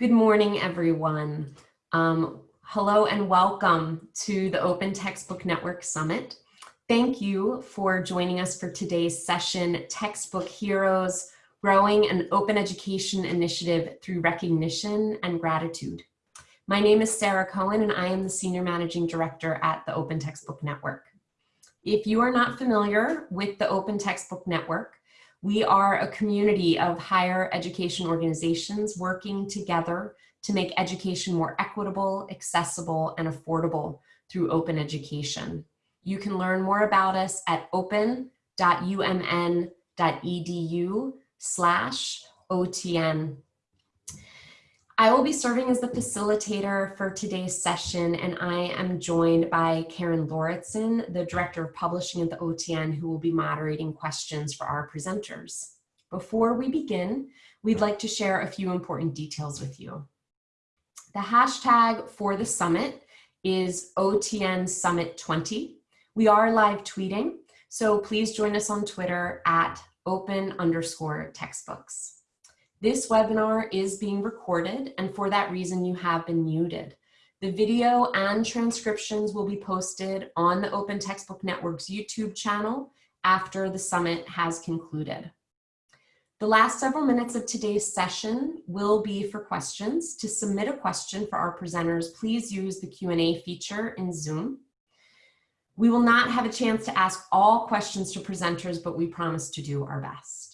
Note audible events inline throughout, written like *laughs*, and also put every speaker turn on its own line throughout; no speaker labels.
Good morning, everyone. Um, hello and welcome to the Open Textbook Network Summit. Thank you for joining us for today's session, Textbook Heroes, Growing an Open Education Initiative Through Recognition and Gratitude. My name is Sarah Cohen and I am the Senior Managing Director at the Open Textbook Network. If you are not familiar with the Open Textbook Network, we are a community of higher education organizations working together to make education more equitable, accessible, and affordable through open education. You can learn more about us at open.umn.edu slash OTN I will be serving as the facilitator for today's session and I am joined by Karen Lauritsen, the Director of Publishing at the OTN who will be moderating questions for our presenters. Before we begin, we'd like to share a few important details with you. The hashtag for the summit is OTN Summit 20. We are live tweeting, so please join us on Twitter at open underscore textbooks. This webinar is being recorded and for that reason you have been muted. The video and transcriptions will be posted on the Open Textbook Network's YouTube channel after the summit has concluded. The last several minutes of today's session will be for questions. To submit a question for our presenters, please use the Q&A feature in Zoom. We will not have a chance to ask all questions to presenters, but we promise to do our best.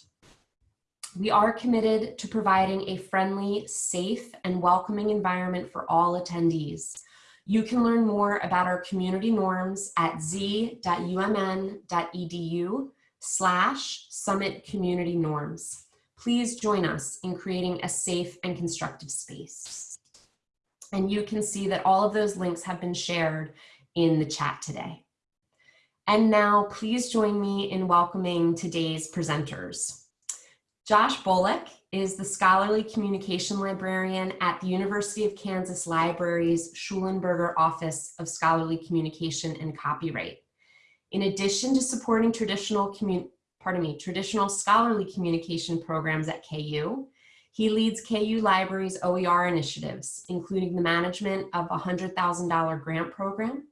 We are committed to providing a friendly, safe, and welcoming environment for all attendees. You can learn more about our community norms at z.umn.edu slash summit community norms. Please join us in creating a safe and constructive space. And you can see that all of those links have been shared in the chat today. And now please join me in welcoming today's presenters. Josh Bolick is the Scholarly Communication Librarian at the University of Kansas Library's Shulenburger Office of Scholarly Communication and Copyright. In addition to supporting traditional pardon me, traditional scholarly communication programs at KU, he leads KU Library's OER initiatives, including the management of a $100,000 grant program.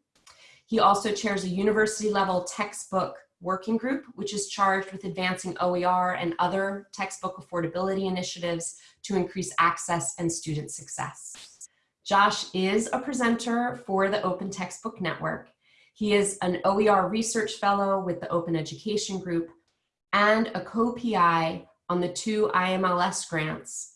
He also chairs a university level textbook working group, which is charged with advancing OER and other textbook affordability initiatives to increase access and student success. Josh is a presenter for the Open Textbook Network. He is an OER research fellow with the Open Education Group and a co-PI on the two IMLS grants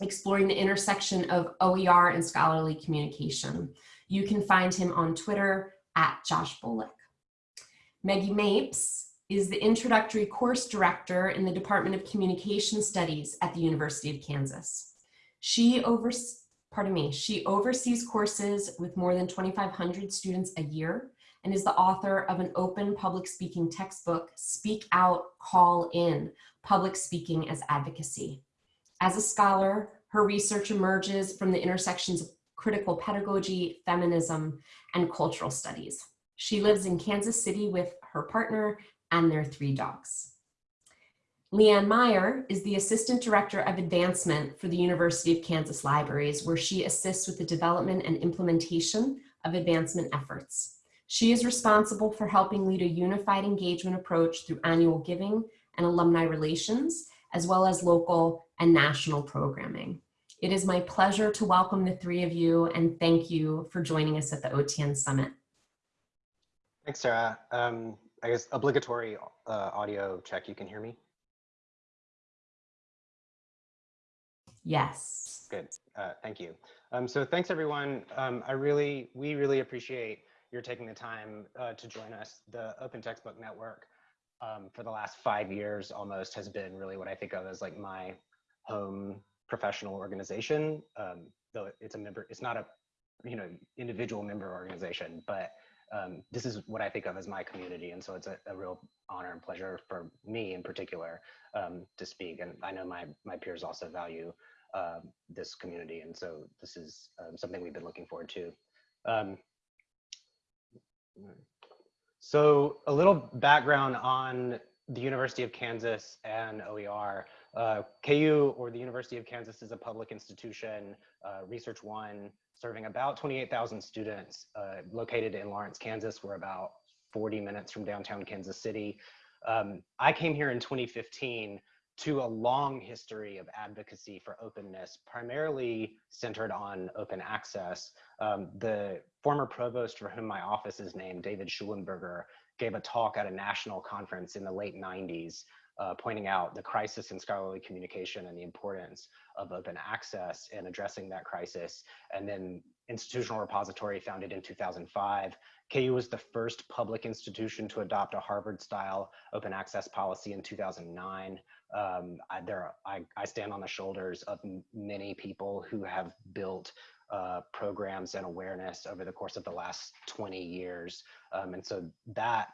exploring the intersection of OER and scholarly communication. You can find him on Twitter at Josh Bolick. Maggie Mapes is the introductory course director in the Department of Communication Studies at the University of Kansas. She oversees, pardon me, she oversees courses with more than 2,500 students a year and is the author of an open public speaking textbook, Speak Out, Call In, Public Speaking as Advocacy. As a scholar, her research emerges from the intersections of critical pedagogy, feminism, and cultural studies. She lives in Kansas City with her partner and their three dogs. Leanne Meyer is the Assistant Director of Advancement for the University of Kansas Libraries, where she assists with the development and implementation of advancement efforts. She is responsible for helping lead a unified engagement approach through annual giving and alumni relations, as well as local and national programming. It is my pleasure to welcome the three of you and thank you for joining us at the OTN Summit.
Thanks, Sarah. Um, I guess obligatory uh, audio check. You can hear me?
Yes.
Good. Uh, thank you. Um, so thanks, everyone. Um, I really, we really appreciate your taking the time uh, to join us. The Open Textbook Network um, for the last five years almost has been really what I think of as like my home professional organization. Um, though it's a member, it's not a you know individual member organization, but um, this is what I think of as my community. And so it's a, a real honor and pleasure for me in particular um, to speak. And I know my, my peers also value uh, this community. And so this is um, something we've been looking forward to. Um, so a little background on the University of Kansas and OER. Uh, KU or the University of Kansas is a public institution, uh, Research One, serving about 28,000 students uh, located in Lawrence, Kansas. We're about 40 minutes from downtown Kansas City. Um, I came here in 2015 to a long history of advocacy for openness, primarily centered on open access. Um, the former provost for whom my office is named, David Shulenburger, gave a talk at a national conference in the late 90s, uh, pointing out the crisis in scholarly communication and the importance of open access in addressing that crisis. And then Institutional Repository founded in 2005. KU was the first public institution to adopt a Harvard-style open access policy in 2009 um, I, there, I, I, stand on the shoulders of many people who have built uh, programs and awareness over the course of the last 20 years. Um, and so that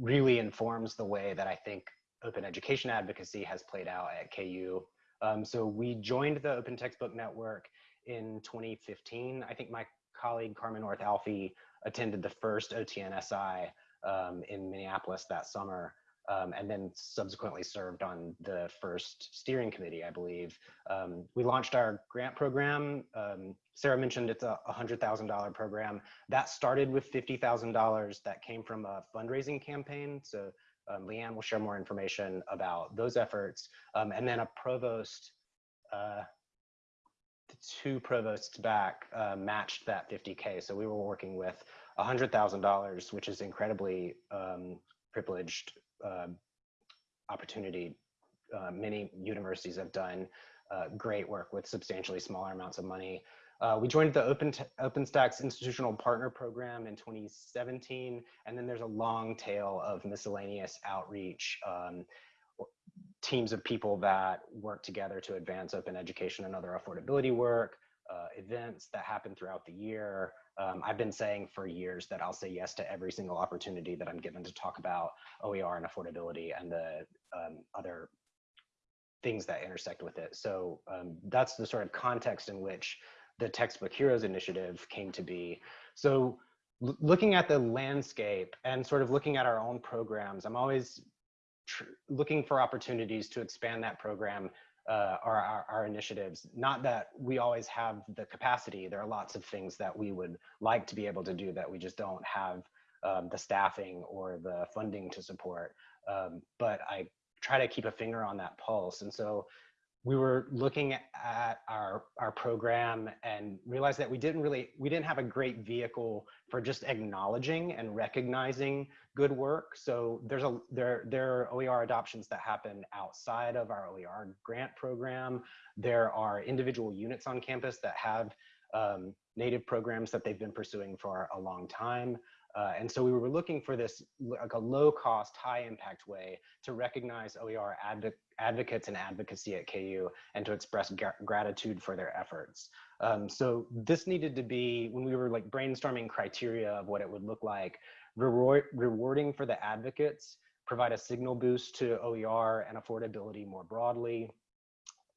really informs the way that I think open education advocacy has played out at KU. Um, so we joined the Open Textbook Network in 2015. I think my colleague Carmen Orth-Alfie attended the first OTNSI um, in Minneapolis that summer um, and then subsequently served on the first steering committee, I believe. Um, we launched our grant program. Um, Sarah mentioned it's a $100,000 program. That started with $50,000 that came from a fundraising campaign. So um, Leanne will share more information about those efforts. Um, and then a provost, uh, two provosts back uh, matched that 50K. So we were working with $100,000, which is incredibly um, privileged uh, opportunity. Uh, many universities have done uh, great work with substantially smaller amounts of money. Uh, we joined the Open OpenStax Institutional Partner Program in 2017, and then there's a long tail of miscellaneous outreach um, teams of people that work together to advance open education and other affordability work, uh, events that happen throughout the year, um, I've been saying for years that I'll say yes to every single opportunity that I'm given to talk about OER and affordability and the um, other things that intersect with it. So um, that's the sort of context in which the Textbook Heroes Initiative came to be. So looking at the landscape and sort of looking at our own programs, I'm always looking for opportunities to expand that program uh, our, our, our, initiatives. Not that we always have the capacity. There are lots of things that we would like to be able to do that we just don't have um, the staffing or the funding to support. Um, but I try to keep a finger on that pulse. And so we were looking at our our program and realized that we didn't really we didn't have a great vehicle for just acknowledging and recognizing good work. So there's a there there are oer adoptions that happen outside of our oer grant program. There are individual units on campus that have um, native programs that they've been pursuing for a long time. Uh, and so we were looking for this like a low cost, high impact way to recognize OER adv advocates and advocacy at KU and to express gratitude for their efforts. Um, so this needed to be, when we were like brainstorming criteria of what it would look like, reward, rewarding for the advocates, provide a signal boost to OER and affordability more broadly,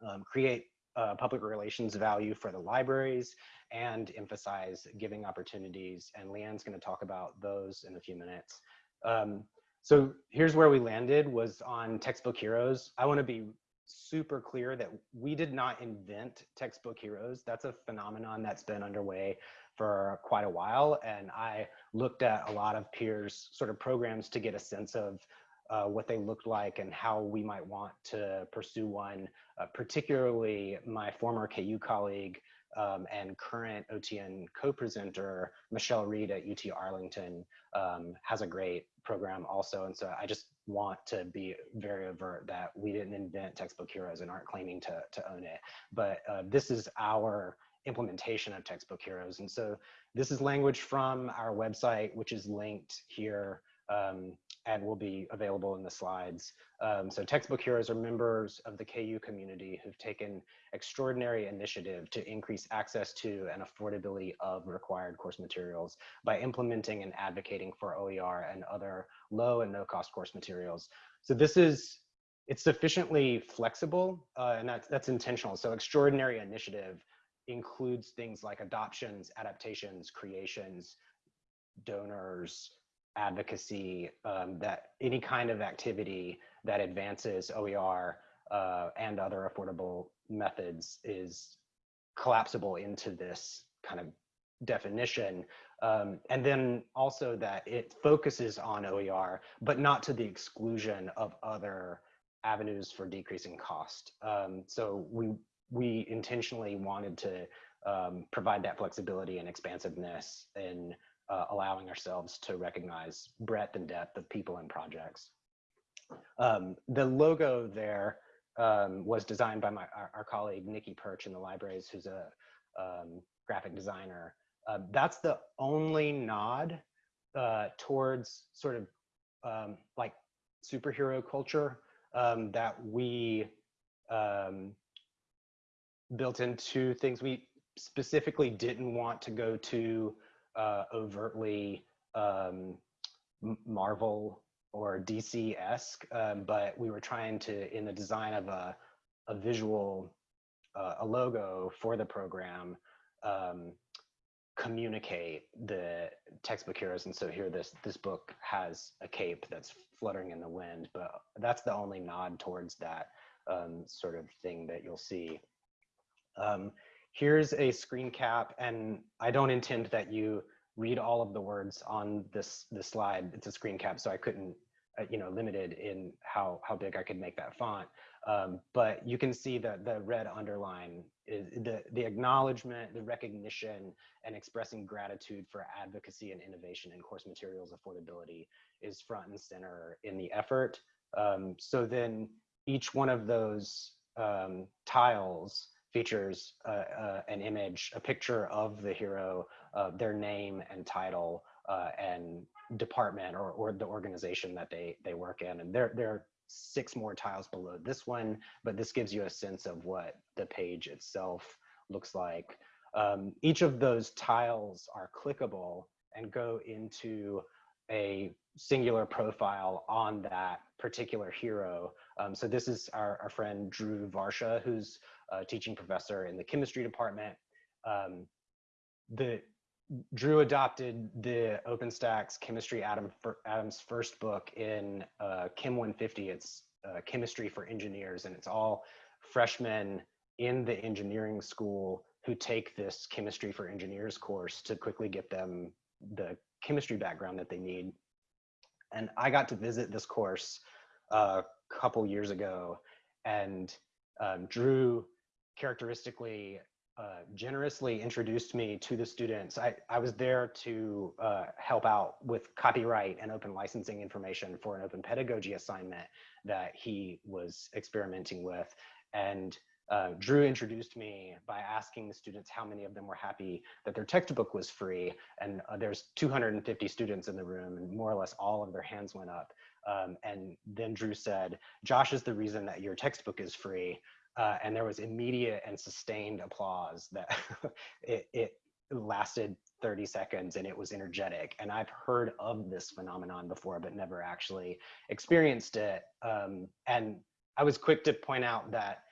um, create uh, public relations value for the libraries and emphasize giving opportunities. And Leanne's gonna talk about those in a few minutes. Um, so here's where we landed was on Textbook Heroes. I wanna be super clear that we did not invent Textbook Heroes. That's a phenomenon that's been underway for quite a while. And I looked at a lot of peers sort of programs to get a sense of uh, what they looked like and how we might want to pursue one, uh, particularly my former KU colleague um, and current OTN co-presenter, Michelle Reed at UT Arlington, um, has a great program also. And so I just want to be very overt that we didn't invent textbook heroes and aren't claiming to, to own it. But uh, this is our implementation of textbook heroes. And so this is language from our website, which is linked here um, and will be available in the slides. Um, so textbook heroes are members of the KU community who've taken extraordinary initiative to increase access to and affordability of required course materials by implementing and advocating for OER and other low and no cost course materials. So this is, it's sufficiently flexible uh, and that's, that's intentional. So extraordinary initiative includes things like adoptions, adaptations, creations, donors, advocacy, um, that any kind of activity that advances OER uh, and other affordable methods is collapsible into this kind of definition. Um, and then also that it focuses on OER, but not to the exclusion of other avenues for decreasing cost. Um, so we, we intentionally wanted to um, provide that flexibility and expansiveness in uh, allowing ourselves to recognize breadth and depth of people and projects. Um, the logo there um, was designed by my, our, our, colleague Nikki Perch in the libraries, who's a um, graphic designer. Uh, that's the only nod uh, towards sort of um, like superhero culture um, that we built into things. We specifically didn't want to go to uh, overtly um, Marvel or DC-esque, um, but we were trying to, in the design of a, a visual, uh, a logo for the program, um, communicate the textbook heroes. And so here this, this book has a cape that's fluttering in the wind, but that's the only nod towards that um, sort of thing that you'll see. Um, here's a screen cap, and I don't intend that you read all of the words on this this slide. It's a screen cap, so I couldn't, uh, you know, limited in how how big I could make that font. Um, but you can see that the red underline is the the acknowledgement, the recognition, and expressing gratitude for advocacy and innovation in course materials affordability is front and center in the effort. Um, so then each one of those um, tiles features uh, uh, an image, a picture of the hero, uh, their name and title uh, and department or, or the organization that they, they work in. And there, there are six more tiles below this one, but this gives you a sense of what the page itself looks like. Um, each of those tiles are clickable and go into a singular profile on that particular hero. Um, so this is our, our friend Drew Varsha, who's teaching professor in the chemistry department. Um, the Drew adopted the OpenStax chemistry Adam, Atoms first book in uh, Chem 150. It's uh, chemistry for engineers, and it's all freshmen in the engineering school who take this chemistry for engineers course to quickly get them the chemistry background that they need. And I got to visit this course a couple years ago, and um, Drew characteristically uh, generously introduced me to the students. I, I was there to uh, help out with copyright and open licensing information for an open pedagogy assignment that he was experimenting with. And uh, Drew introduced me by asking the students how many of them were happy that their textbook was free. And uh, there's 250 students in the room and more or less all of their hands went up. Um, and then Drew said, Josh is the reason that your textbook is free. Uh, and there was immediate and sustained applause that *laughs* it, it lasted 30 seconds and it was energetic. And I've heard of this phenomenon before, but never actually experienced it. Um, and I was quick to point out that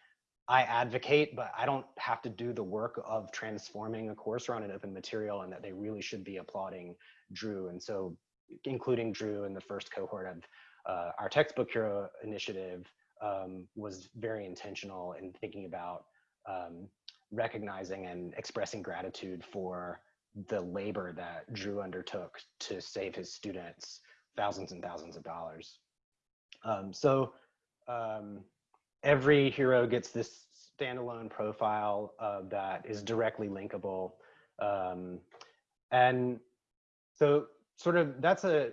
I advocate, but I don't have to do the work of transforming a course around an open material and that they really should be applauding Drew. And so including Drew in the first cohort of uh, our textbook hero initiative um, was very intentional in thinking about um, recognizing and expressing gratitude for the labor that Drew undertook to save his students thousands and thousands of dollars. Um, so um, every hero gets this standalone profile uh, that is directly linkable. Um, and so sort of that's a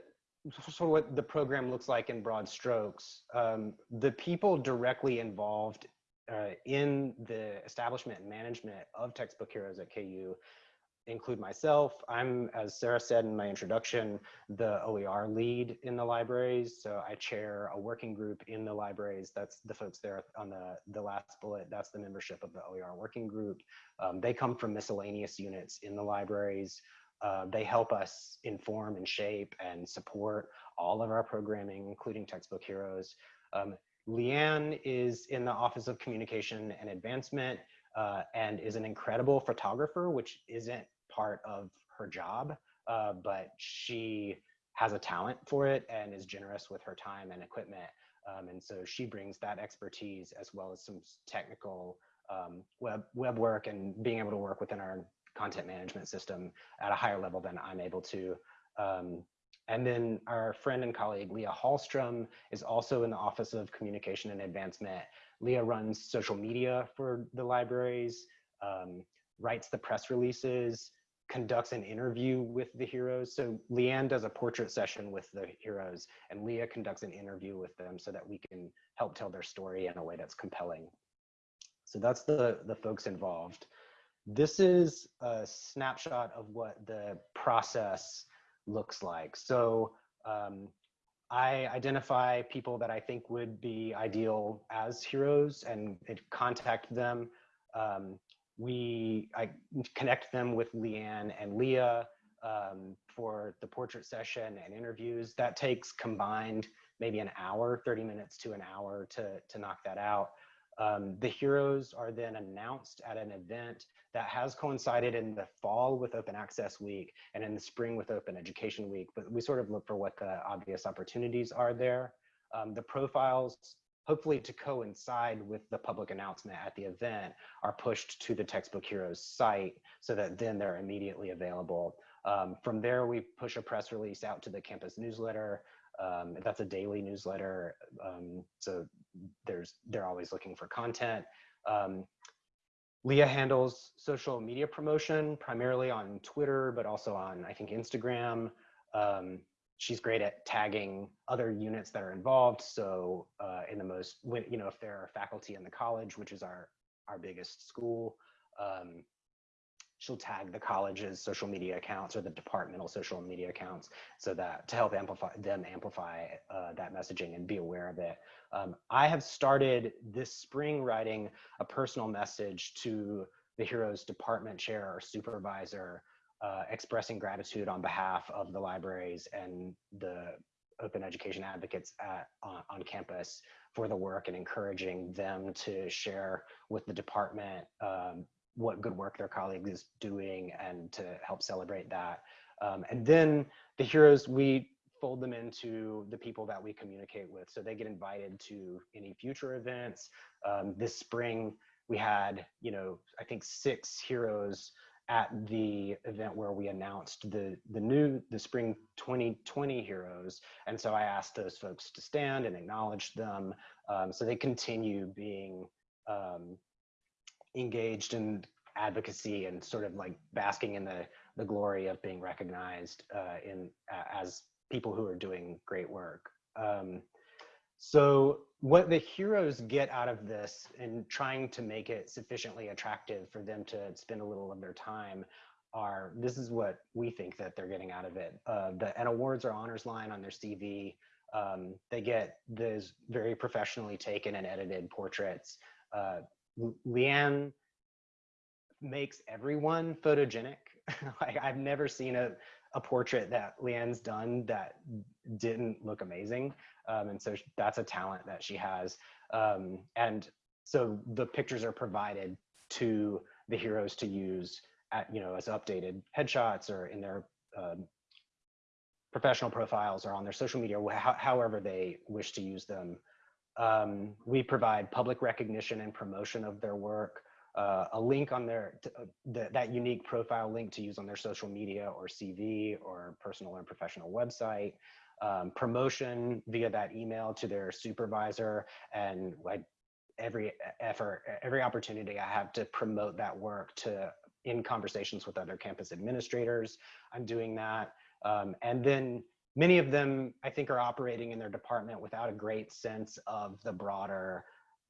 sort of what the program looks like in broad strokes. Um, the people directly involved uh, in the establishment and management of textbook heroes at KU include myself. I'm, as Sarah said in my introduction, the OER lead in the libraries. So I chair a working group in the libraries. That's the folks there on the, the last bullet. That's the membership of the OER working group. Um, they come from miscellaneous units in the libraries. Uh, they help us inform and shape and support all of our programming, including Textbook Heroes. Um, Leanne is in the Office of Communication and Advancement uh, and is an incredible photographer, which isn't part of her job, uh, but she has a talent for it and is generous with her time and equipment. Um, and so she brings that expertise as well as some technical um, web, web work and being able to work within our content management system at a higher level than I'm able to. Um, and then our friend and colleague, Leah Hallstrom, is also in the Office of Communication and Advancement. Leah runs social media for the libraries, um, writes the press releases, conducts an interview with the heroes. So Leanne does a portrait session with the heroes and Leah conducts an interview with them so that we can help tell their story in a way that's compelling. So that's the, the folks involved. This is a snapshot of what the process looks like. So um, I identify people that I think would be ideal as heroes and contact them. Um, we I connect them with Leanne and Leah um, for the portrait session and interviews. That takes combined maybe an hour, 30 minutes to an hour to, to knock that out. Um, the heroes are then announced at an event that has coincided in the fall with Open Access Week and in the spring with Open Education Week, but we sort of look for what the obvious opportunities are there. Um, the profiles, hopefully to coincide with the public announcement at the event, are pushed to the Textbook Heroes site so that then they're immediately available. Um, from there, we push a press release out to the campus newsletter. Um, that's a daily newsletter, um, so there's they're always looking for content. Um, Leah handles social media promotion primarily on Twitter, but also on, I think, Instagram. Um, she's great at tagging other units that are involved. So uh, in the most, you know, if there are faculty in the college, which is our, our biggest school, um, she'll tag the college's social media accounts or the departmental social media accounts so that to help amplify them amplify uh, that messaging and be aware of it. Um, I have started this spring writing a personal message to the Heroes department chair or supervisor uh, expressing gratitude on behalf of the libraries and the open education advocates at, on, on campus for the work and encouraging them to share with the department um, what good work their colleagues is doing and to help celebrate that. Um, and then the heroes, we fold them into the people that we communicate with. So they get invited to any future events. Um, this spring, we had, you know, I think six heroes at the event where we announced the the new the spring 2020 heroes and so i asked those folks to stand and acknowledge them um, so they continue being um, engaged in advocacy and sort of like basking in the the glory of being recognized uh, in as people who are doing great work. Um, so what the heroes get out of this and trying to make it sufficiently attractive for them to spend a little of their time are this is what we think that they're getting out of it. Uh, the an awards or honors line on their CV. Um, they get those very professionally taken and edited portraits. Uh, Leanne makes everyone photogenic. *laughs* like I've never seen a, a portrait that Leanne's done that didn't look amazing. Um, and so that's a talent that she has. Um, and so the pictures are provided to the heroes to use at, you know, as updated headshots or in their um, professional profiles or on their social media, wh however they wish to use them. Um, we provide public recognition and promotion of their work uh, a link on their uh, that unique profile link to use on their social media or CV or personal or professional website. Um, promotion via that email to their supervisor and like every effort, every opportunity I have to promote that work to in conversations with other campus administrators. I'm doing that. Um, and then many of them, I think, are operating in their department without a great sense of the broader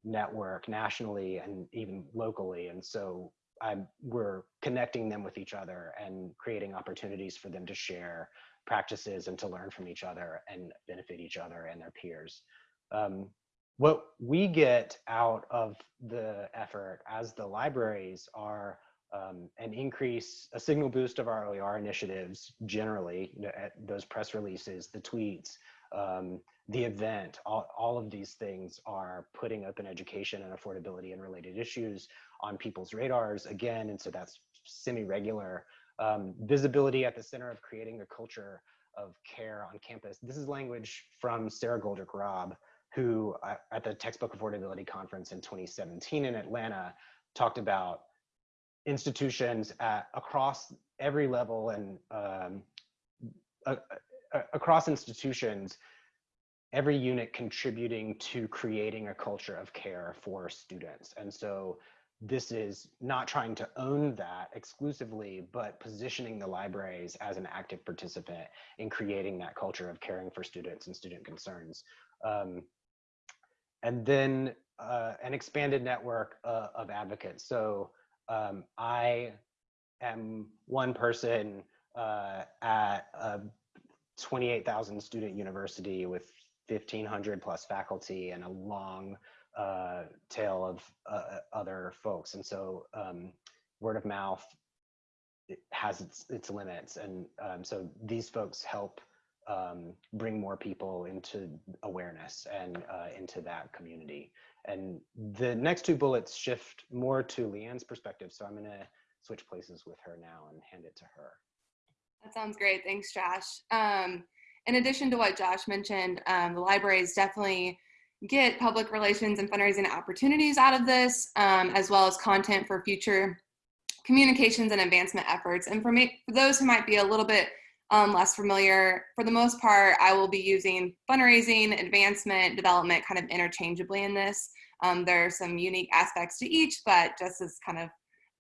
network nationally and even locally. And so I'm, we're connecting them with each other and creating opportunities for them to share practices and to learn from each other and benefit each other and their peers. Um, what we get out of the effort as the libraries are um, an increase, a signal boost of our OER initiatives generally, you know, at those press releases, the tweets, um, the event, all, all of these things are putting open education and affordability and related issues on people's radars again. And so that's semi-regular. Um, visibility at the center of creating a culture of care on campus. This is language from Sara Goldrick-Rab, who uh, at the Textbook Affordability Conference in 2017 in Atlanta talked about institutions at, across every level and um, across institutions, every unit contributing to creating a culture of care for students. And so this is not trying to own that exclusively, but positioning the libraries as an active participant in creating that culture of caring for students and student concerns. Um, and then uh, an expanded network uh, of advocates. So um, I am one person uh, at a 28,000 student university with 1,500 plus faculty and a long uh, tail of uh, other folks. And so um, word of mouth it has its, its limits. And um, so these folks help um, bring more people into awareness and uh, into that community. And the next two bullets shift more to Leanne's perspective. So I'm gonna switch places with her now and hand it to her.
That sounds great. Thanks, Josh. Um, in addition to what Josh mentioned, um, the libraries definitely get public relations and fundraising opportunities out of this, um, as well as content for future communications and advancement efforts. And for, me, for those who might be a little bit um, less familiar, for the most part, I will be using fundraising, advancement, development kind of interchangeably in this. Um, there are some unique aspects to each, but just as kind of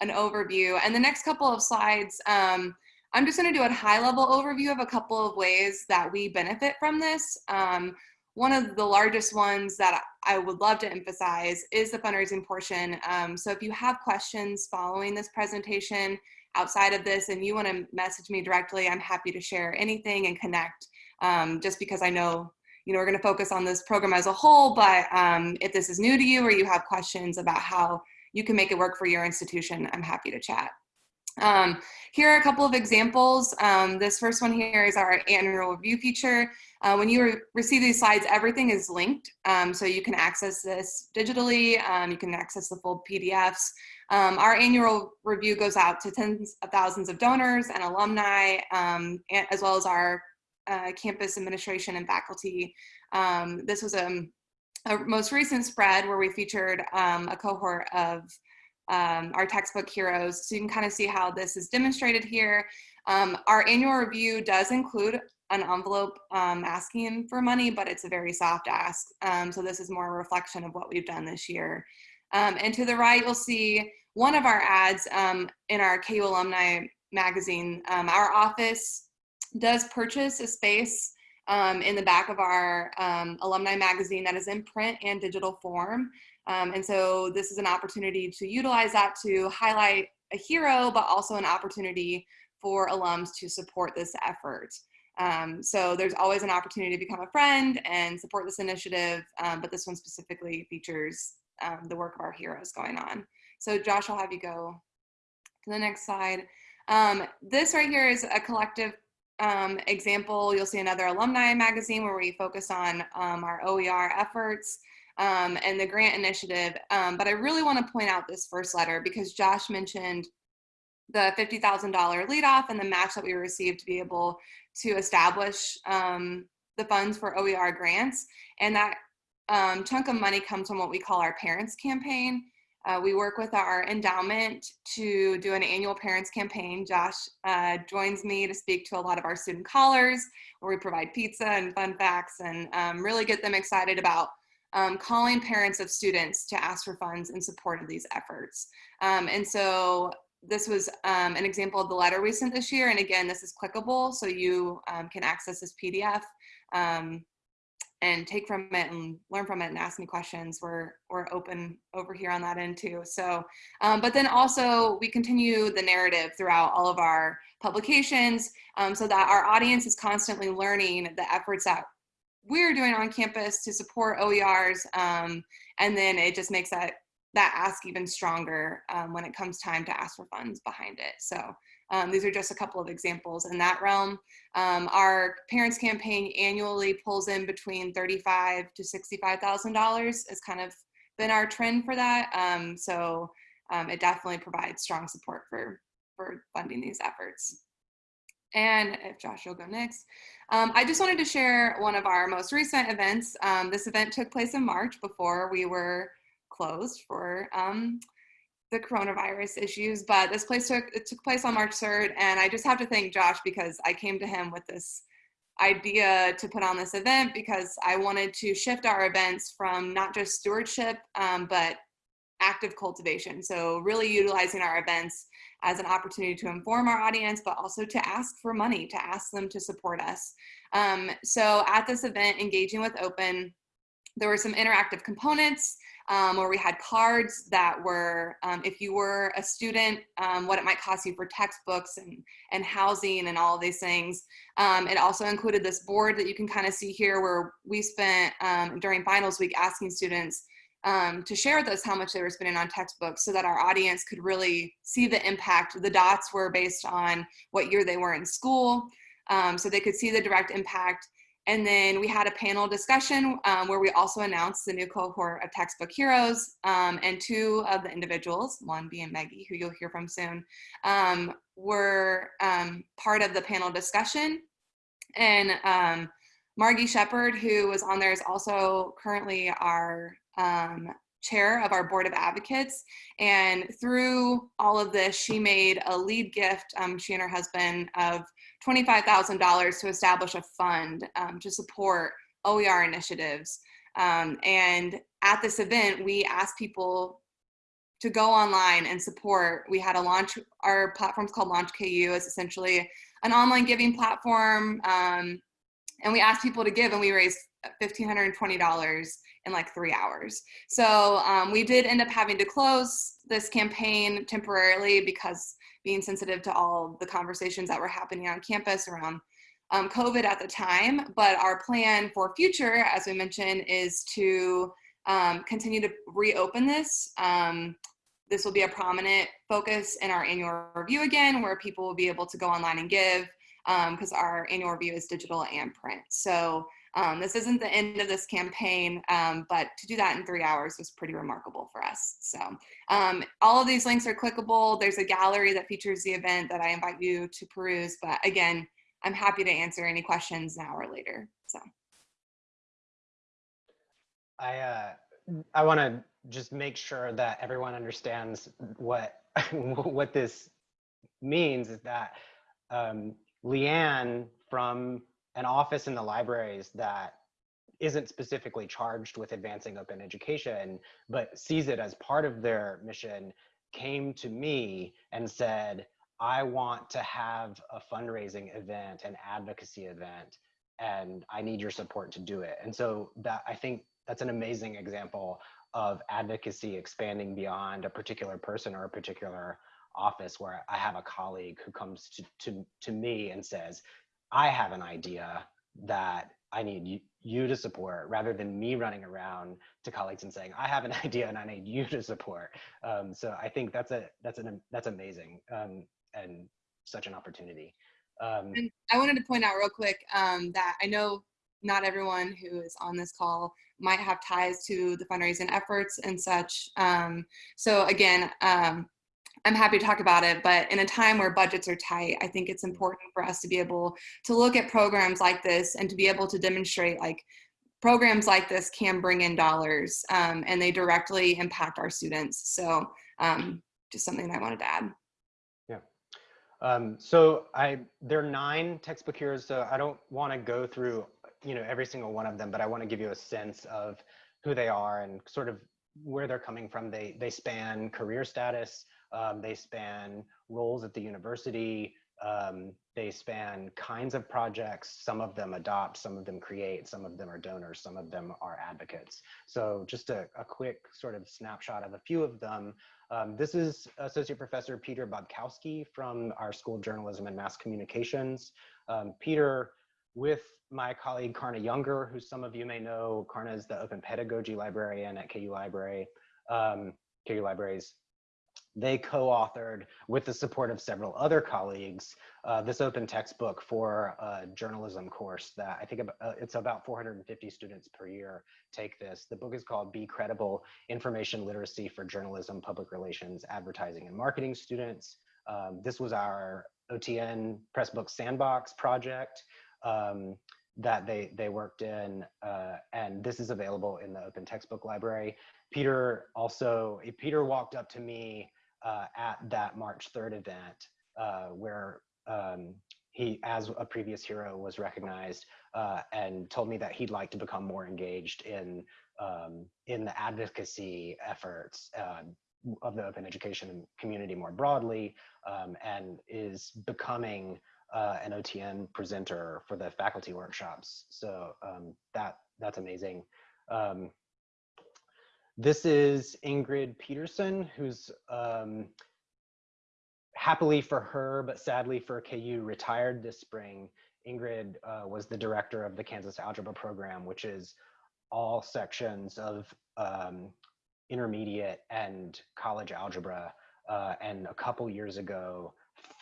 an overview. And the next couple of slides, um, I'm just going to do a high level overview of a couple of ways that we benefit from this. Um, one of the largest ones that I would love to emphasize is the fundraising portion. Um, so if you have questions following this presentation outside of this and you want to message me directly, I'm happy to share anything and connect um, just because I know you know, we're going to focus on this program as a whole, but um, if this is new to you or you have questions about how you can make it work for your institution, I'm happy to chat. Um, here are a couple of examples. Um, this first one here is our annual review feature. Uh, when you re receive these slides, everything is linked. Um, so you can access this digitally. Um, you can access the full PDFs. Um, our annual review goes out to tens of thousands of donors and alumni, um, and, as well as our uh, campus administration and faculty. this was a, a, most recent spread where we featured a cohort of um, our textbook heroes. So you can kind of see how this is demonstrated here. Um, our annual review does include an envelope um, asking for money, but it's a very soft ask. Um, so this is more a reflection of what we've done this year. Um, and to the right, you'll see one of our ads um, in our KU Alumni magazine. our office does purchase a space um, in the back of our um, alumni magazine that is in print and digital form. Um, and so this is an opportunity to utilize that to highlight a hero, but also an opportunity for alums to support this effort. Um, so there's always an opportunity to become a friend and support this initiative, um, but this one specifically features um, the work of our heroes going on. So Josh, I'll have you go to the next slide. Um, this right here is a collective um, example. You'll see another alumni magazine where we focus on um, our OER efforts um, and the grant initiative. Um, but I really want to point out this first letter because Josh mentioned the $50,000 lead off and the match that we received to be able to establish um, the funds for OER grants. And that um, chunk of money comes from what we call our parents campaign. Uh, we work with our endowment to do an annual parents campaign. Josh uh, joins me to speak to a lot of our student callers where we provide pizza and fun facts and um, really get them excited about um, calling parents of students to ask for funds in support of these efforts. Um, and so this was um, an example of the letter we sent this year. And again, this is clickable, so you um, can access this PDF um, and take from it and learn from it and ask me questions. We're, we're open over here on that end too. So, um, but then also we continue the narrative throughout all of our publications so that our audience is constantly learning the efforts that we're doing on campus to support OERs. Um, and then it just makes that, that ask even stronger um, when it comes time to ask for funds behind it. So um, these are just a couple of examples in that realm. Um, our parents campaign annually pulls in between 35 to $65,000 has kind of been our trend for that. Um, so um, it definitely provides strong support for, for funding these efforts. And if Josh will go next. Um, I just wanted to share one of our most recent events. Um, this event took place in March before we were closed for um, the coronavirus issues, but this place took, it took place on March 3rd. And I just have to thank Josh because I came to him with this idea to put on this event because I wanted to shift our events from not just stewardship, um, but active cultivation. So really utilizing our events as an opportunity to inform our audience, but also to ask for money, to ask them to support us. Um, so at this event, Engaging with Open, there were some interactive components um, where we had cards that were, um, if you were a student, um, what it might cost you for textbooks and, and housing and all of these things. Um, it also included this board that you can kind of see here where we spent um, during finals week asking students um, to share with us how much they were spending on textbooks so that our audience could really see the impact. The dots were based on what year they were in school, um, so they could see the direct impact. And then we had a panel discussion um, where we also announced the new cohort of textbook heroes um, and two of the individuals, one being Maggie, who you'll hear from soon, um, were um, part of the panel discussion. And um, Margie Shepard, who was on there, is also currently our um, chair of our board of advocates. And through all of this, she made a lead gift, um, she and her husband, of $25,000 to establish a fund um, to support OER initiatives. Um, and at this event, we asked people to go online and support. We had a launch, our platform's called Launch KU. It's essentially an online giving platform. Um, and we asked people to give and we raised $1,520 in like three hours. So um, we did end up having to close this campaign temporarily because being sensitive to all the conversations that were happening on campus around um, COVID at the time. But our plan for future, as we mentioned, is to um, continue to reopen this. Um, this will be a prominent focus in our annual review again, where people will be able to go online and give because um, our annual review is digital and print. So um, this isn't the end of this campaign, um, but to do that in three hours was pretty remarkable for us. So um, all of these links are clickable. There's a gallery that features the event that I invite you to peruse. But again, I'm happy to answer any questions now or later. So.
I, uh, I want to just make sure that everyone understands what, *laughs* what this means is that um, Leanne from an office in the libraries that isn't specifically charged with advancing open education, but sees it as part of their mission, came to me and said, I want to have a fundraising event, an advocacy event, and I need your support to do it. And so that I think that's an amazing example of advocacy expanding beyond a particular person or a particular office where I have a colleague who comes to, to, to me and says, I have an idea that I need you, you to support rather than me running around to colleagues and saying, I have an *laughs* idea and I need you to support. Um, so I think that's a that's an that's amazing um, and such an opportunity. Um,
and I wanted to point out real quick um, that I know not everyone who is on this call might have ties to the fundraising efforts and such. Um, so again, um, I'm happy to talk about it, but in a time where budgets are tight, I think it's important for us to be able to look at programs like this and to be able to demonstrate like programs like this can bring in dollars um, and they directly impact our students. So um, just something I wanted to add.
Yeah. Um, so I there are nine textbook heroes, so I don't want to go through you know every single one of them, but I want to give you a sense of who they are and sort of where they're coming from. They they span career status, um, they span roles at the university. Um, they span kinds of projects. Some of them adopt, some of them create, some of them are donors, some of them are advocates. So just a, a quick sort of snapshot of a few of them. Um, this is Associate Professor Peter Bobkowski from our School of Journalism and Mass Communications. Um, Peter, with my colleague Karna Younger, who some of you may know, Karna is the open pedagogy librarian at KU Library, um, KU Libraries they co-authored with the support of several other colleagues uh, this open textbook for a journalism course that I think about, uh, it's about 450 students per year take this. The book is called Be Credible, Information Literacy for Journalism, Public Relations, Advertising and Marketing Students. Um, this was our OTN Pressbook Sandbox project um, that they, they worked in, uh, and this is available in the Open Textbook Library. Peter also, Peter walked up to me uh, at that March 3rd event uh, where um, he, as a previous hero, was recognized uh, and told me that he'd like to become more engaged in um, in the advocacy efforts uh, of the open education community more broadly, um, and is becoming uh, an OTN presenter for the faculty workshops. So um, that that's amazing. This is Ingrid Peterson, who's um, happily for her, but sadly for KU, retired this spring. Ingrid uh, was the director of the Kansas Algebra Program, which is all sections of um, intermediate and college algebra. Uh, and a couple years ago,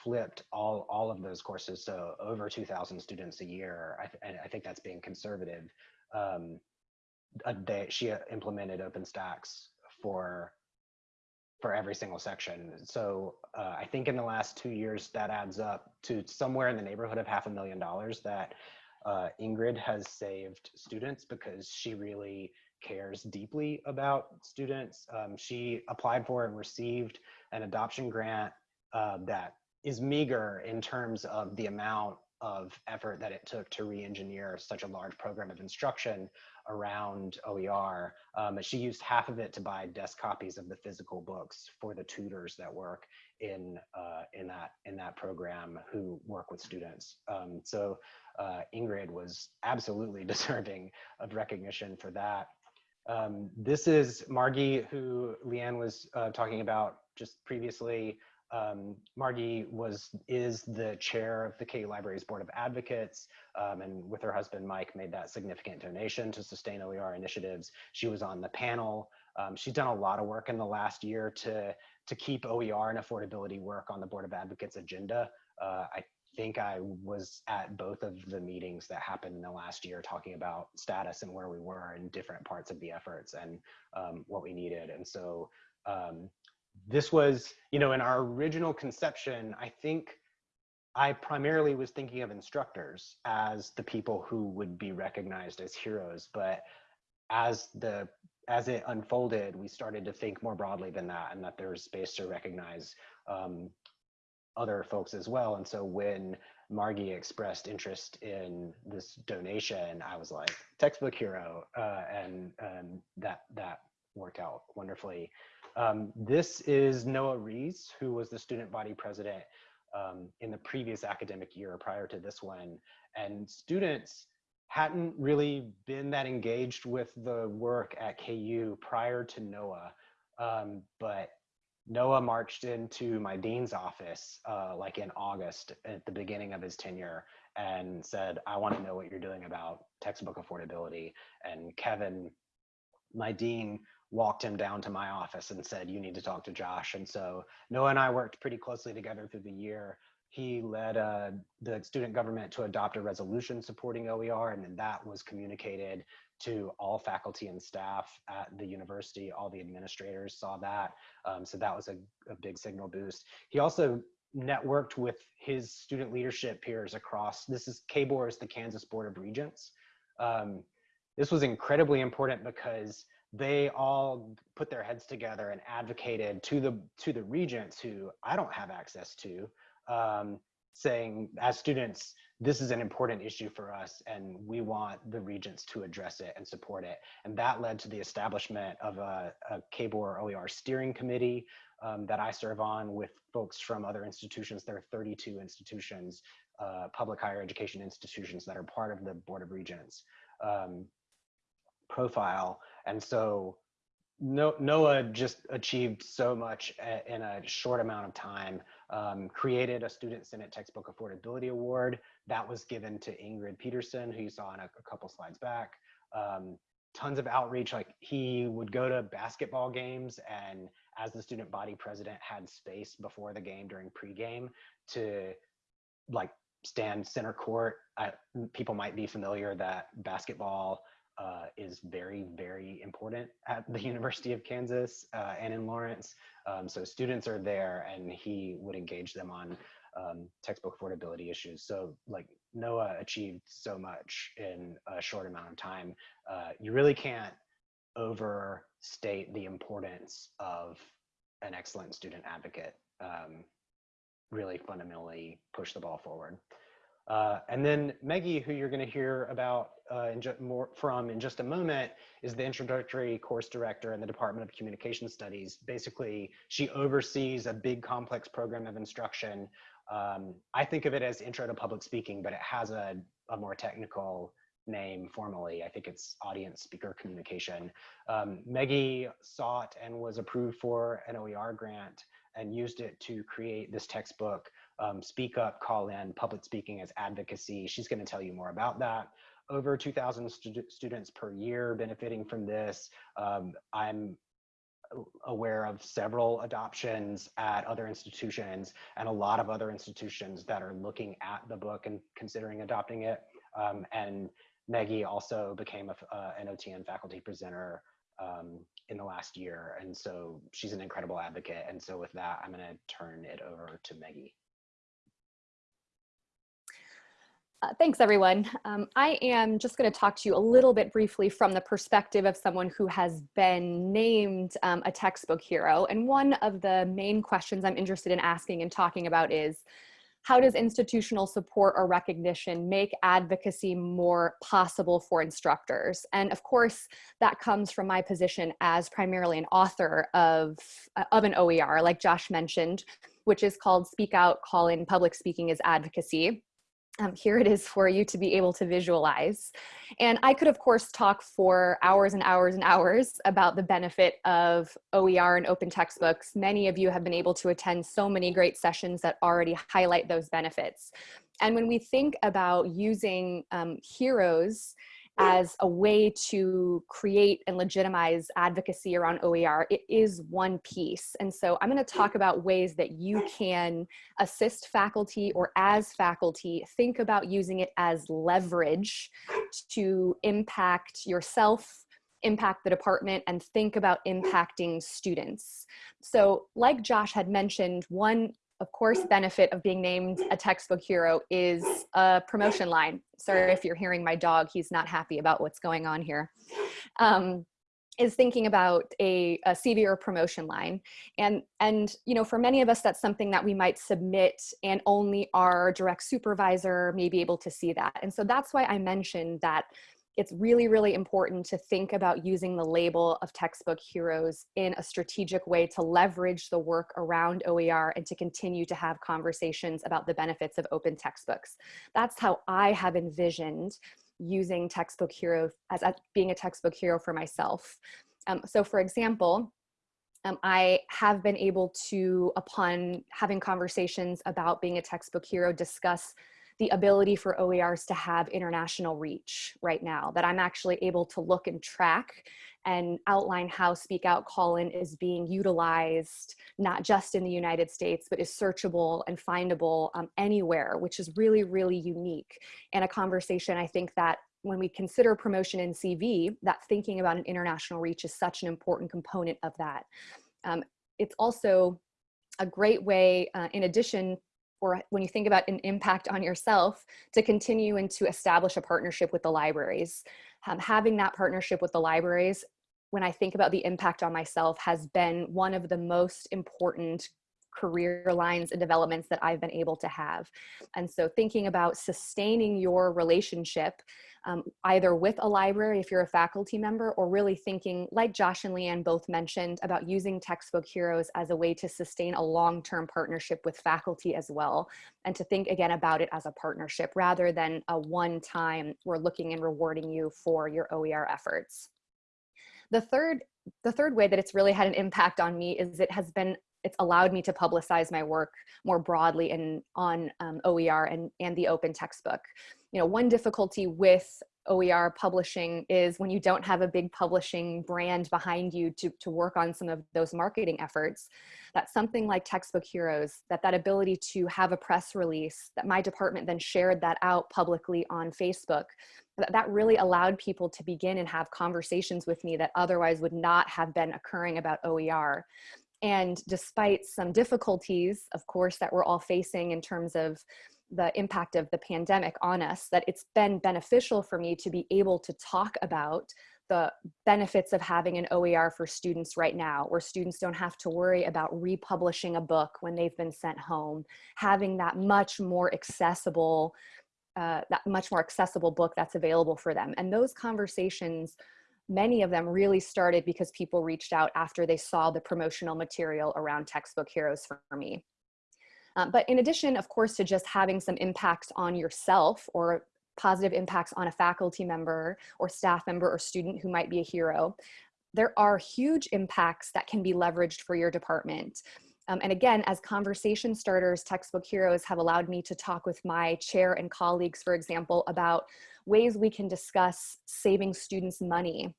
flipped all, all of those courses. So over 2000 students a year. I, th I think that's being conservative. Um, uh, they, she implemented OpenStax for for every single section. So uh, I think in the last two years that adds up to somewhere in the neighborhood of half a million dollars that uh, Ingrid has saved students because she really cares deeply about students. Um, she applied for and received an adoption grant uh, that is meager in terms of the amount of effort that it took to re-engineer such a large program of instruction around OER. Um, she used half of it to buy desk copies of the physical books for the tutors that work in uh, in that in that program who work with students. Um, so uh, Ingrid was absolutely *laughs* deserving of recognition for that. Um, this is Margie, who Leanne was uh, talking about just previously. Um, Margie was is the chair of the KU Libraries Board of Advocates, um, and with her husband Mike made that significant donation to sustain OER initiatives. She was on the panel. Um, she's done a lot of work in the last year to to keep OER and affordability work on the Board of Advocates agenda. Uh, I think I was at both of the meetings that happened in the last year talking about status and where we were in different parts of the efforts and um, what we needed. And so um, this was, you know, in our original conception, I think I primarily was thinking of instructors as the people who would be recognized as heroes, but as the as it unfolded, we started to think more broadly than that, and that there's space to recognize um, other folks as well. And so when Margie expressed interest in this donation, I was like, textbook hero, uh, and and that that worked out wonderfully. Um, this is Noah Rees, who was the student body president um, in the previous academic year prior to this one. And students hadn't really been that engaged with the work at KU prior to Noah. Um, but Noah marched into my dean's office uh, like in August at the beginning of his tenure and said, I want to know what you're doing about textbook affordability. And Kevin, my dean, walked him down to my office and said, you need to talk to Josh. And so Noah and I worked pretty closely together through the year. He led uh, the student government to adopt a resolution supporting OER, and then that was communicated to all faculty and staff at the university. All the administrators saw that. Um, so that was a, a big signal boost. He also networked with his student leadership peers across, this is KBOR is the Kansas Board of Regents. Um, this was incredibly important because they all put their heads together and advocated to the to the regents who I don't have access to, um, saying as students, this is an important issue for us and we want the regents to address it and support it. And that led to the establishment of a, a KBOR OER steering committee um, that I serve on with folks from other institutions. There are 32 institutions, uh, public higher education institutions that are part of the Board of Regents um, profile. And so Noah just achieved so much in a short amount of time, um, created a Student Senate Textbook Affordability Award that was given to Ingrid Peterson, who you saw in a, a couple slides back. Um, tons of outreach, like he would go to basketball games and as the student body president had space before the game during pregame to like stand center court. I, people might be familiar that basketball uh, is very, very important at the *laughs* University of Kansas uh, and in Lawrence. Um, so students are there and he would engage them on um, textbook affordability issues. So like Noah achieved so much in a short amount of time. Uh, you really can't overstate the importance of an excellent student advocate. Um, really fundamentally push the ball forward. Uh, and then Maggie, who you're going to hear about uh, in more from in just a moment, is the introductory course director in the Department of Communication Studies. Basically, she oversees a big complex program of instruction. Um, I think of it as intro to public speaking, but it has a, a more technical name formally. I think it's audience speaker communication. Um, Maggie sought and was approved for an OER grant and used it to create this textbook, um, Speak Up, Call In, Public Speaking as Advocacy. She's gonna tell you more about that. Over 2,000 stu students per year benefiting from this. Um, I'm aware of several adoptions at other institutions and a lot of other institutions that are looking at the book and considering adopting it. Um, and Maggie also became a, uh, an OTN faculty presenter um, in the last year. And so she's an incredible advocate. And so with that, I'm going to turn it over to Maggie.
Uh, thanks, everyone. Um, I am just going to talk to you a little bit briefly from the perspective of someone who has been named um, a textbook hero. And one of the main questions I'm interested in asking and talking about is, how does institutional support or recognition make advocacy more possible for instructors? And of course, that comes from my position as primarily an author of, uh, of an OER, like Josh mentioned, which is called Speak Out, Call In Public Speaking is Advocacy. Um, here it is for you to be able to visualize. And I could, of course, talk for hours and hours and hours about the benefit of OER and open textbooks. Many of you have been able to attend so many great sessions that already highlight those benefits. And when we think about using um, heroes as a way to create and legitimize advocacy around OER, it is one piece. And so I'm gonna talk about ways that you can assist faculty or as faculty, think about using it as leverage to impact yourself, impact the department and think about impacting students. So like Josh had mentioned, one of course, benefit of being named a textbook hero is a promotion line. Sorry if you're hearing my dog, he's not happy about what's going on here. Um, is thinking about a, a CV or promotion line. And, and, you know, for many of us, that's something that we might submit and only our direct supervisor may be able to see that. And so that's why I mentioned that it's really, really important to think about using the label of textbook heroes in a strategic way to leverage the work around OER and to continue to have conversations about the benefits of open textbooks. That's how I have envisioned using textbook hero as, as being a textbook hero for myself. Um, so for example, um, I have been able to, upon having conversations about being a textbook hero, discuss the ability for OERs to have international reach right now, that I'm actually able to look and track and outline how Speak Out Call In is being utilized, not just in the United States, but is searchable and findable um, anywhere, which is really, really unique. And a conversation I think that when we consider promotion in CV, that thinking about an international reach is such an important component of that. Um, it's also a great way, uh, in addition or when you think about an impact on yourself to continue and to establish a partnership with the libraries. Um, having that partnership with the libraries, when I think about the impact on myself has been one of the most important career lines and developments that I've been able to have. And so thinking about sustaining your relationship um, either with a library if you're a faculty member or really thinking like Josh and Leanne both mentioned about using textbook heroes as a way to sustain a long-term partnership with faculty as well and to think again about it as a partnership rather than a one-time we're looking and rewarding you for your OER efforts. The third, the third way that it's really had an impact on me is it has been it's allowed me to publicize my work more broadly and on um, OER and, and the open textbook you know, one difficulty with OER publishing is when you don't have a big publishing brand behind you to, to work on some of those marketing efforts, that something like Textbook Heroes, that that ability to have a press release, that my department then shared that out publicly on Facebook, that, that really allowed people to begin and have conversations with me that otherwise would not have been occurring about OER. And despite some difficulties, of course, that we're all facing in terms of the impact of the pandemic on us, that it's been beneficial for me to be able to talk about the benefits of having an OER for students right now, where students don't have to worry about republishing a book when they've been sent home, having that much more accessible, uh, that much more accessible book that's available for them. And those conversations, many of them really started because people reached out after they saw the promotional material around Textbook Heroes for me. Um, but in addition, of course, to just having some impacts on yourself or positive impacts on a faculty member or staff member or student who might be a hero, there are huge impacts that can be leveraged for your department. Um, and again, as conversation starters, Textbook Heroes have allowed me to talk with my chair and colleagues, for example, about ways we can discuss saving students money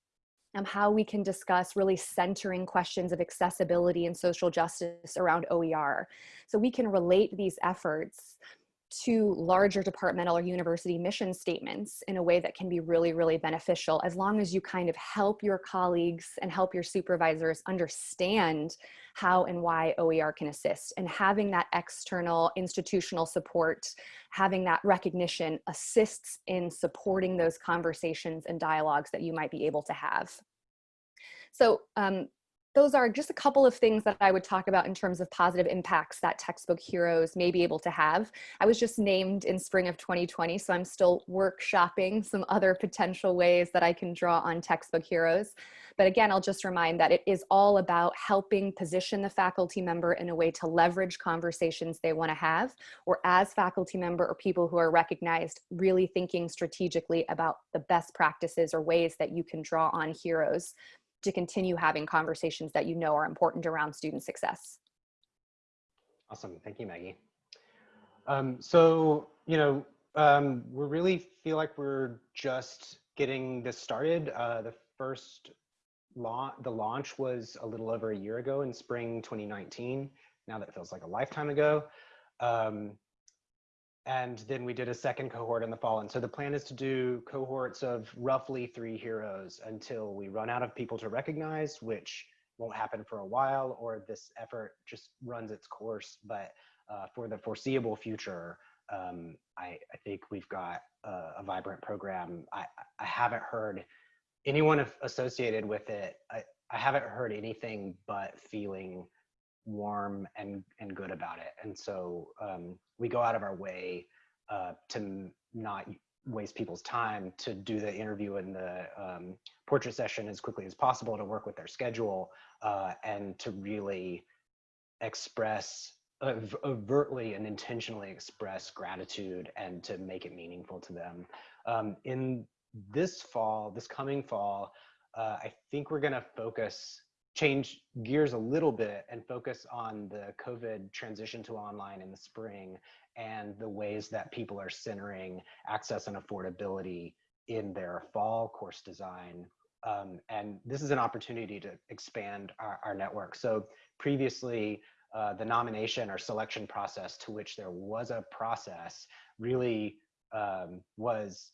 um, how we can discuss really centering questions of accessibility and social justice around OER. So we can relate these efforts to larger departmental or university mission statements in a way that can be really, really beneficial as long as you kind of help your colleagues and help your supervisors understand how and why OER can assist. And having that external institutional support, having that recognition assists in supporting those conversations and dialogues that you might be able to have. So um, those are just a couple of things that I would talk about in terms of positive impacts that textbook heroes may be able to have. I was just named in spring of 2020, so I'm still workshopping some other potential ways that I can draw on textbook heroes. But again, I'll just remind that it is all about helping position the faculty member in a way to leverage conversations they wanna have, or as faculty member or people who are recognized, really thinking strategically about the best practices or ways that you can draw on heroes to continue having conversations that you know are important around student success.
Awesome. Thank you, Maggie. Um, so, you know, um, we really feel like we're just getting this started. Uh, the first launch, the launch was a little over a year ago in spring 2019. Now that feels like a lifetime ago. Um, and then we did a second cohort in the fall. And so the plan is to do cohorts of roughly three heroes until we run out of people to recognize, which won't happen for a while, or this effort just runs its course. But uh, for the foreseeable future, um, I, I, think we've got a, a vibrant program. I, I, haven't heard anyone associated with it. I, I haven't heard anything but feeling warm and and good about it. And so um, we go out of our way uh, to not waste people's time to do the interview and the um, portrait session as quickly as possible to work with their schedule uh, and to really express overtly and intentionally express gratitude and to make it meaningful to them. Um, in this fall this coming fall uh, i think we're going to focus change gears a little bit and focus on the COVID transition to online in the spring and the ways that people are centering access and affordability in their fall course design. Um, and this is an opportunity to expand our, our network. So previously, uh, the nomination or selection process to which there was a process really um, was